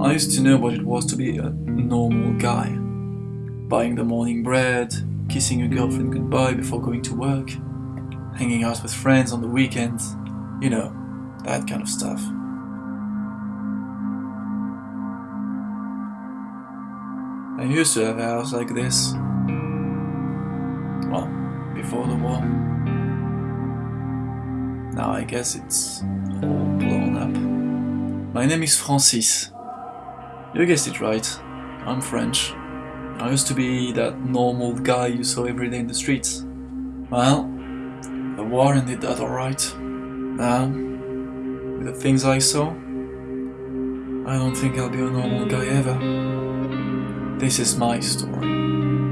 I used to know what it was to be a normal guy. Buying the morning bread, kissing your girlfriend goodbye before going to work, hanging out with friends on the weekends, you know, that kind of stuff. I used to have a house like this. Well, before the war. Now I guess it's all blown up. My name is Francis. You guessed it right. I'm French. I used to be that normal guy you saw every day in the streets. Well, the war ended that alright. Now, with the things I saw, I don't think I'll be a normal guy ever. This is my story.